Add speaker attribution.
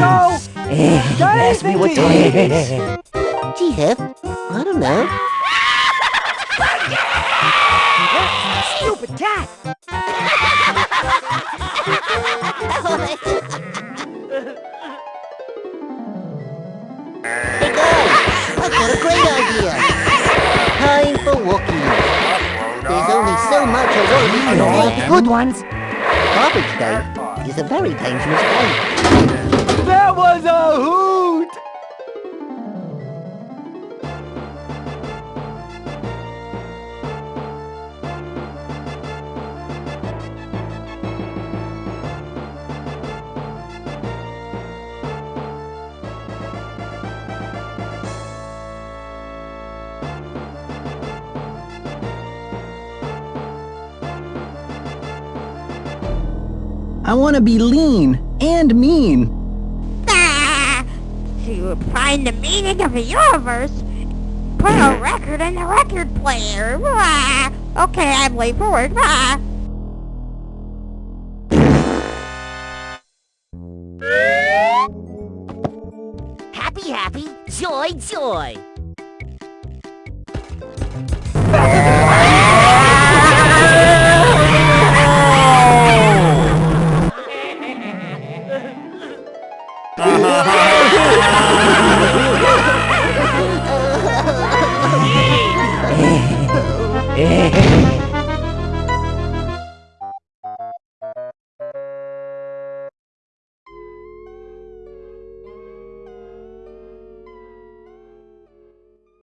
Speaker 1: Pass me what toys.
Speaker 2: Gee, Hef, I don't know.
Speaker 3: Stupid cat!
Speaker 2: Hey guys, I've got a great idea. Time for walking. There's only so much a road can take.
Speaker 1: Good ones.
Speaker 2: Garbage day is a very dangerous day.
Speaker 3: That was a hoot!
Speaker 4: I want to be lean and mean.
Speaker 5: Ah! To find the meaning of the universe, put a record in the record player. Ah! Okay, I'm late for work. Ah!
Speaker 1: Happy, happy, joy, joy.
Speaker 2: Hey,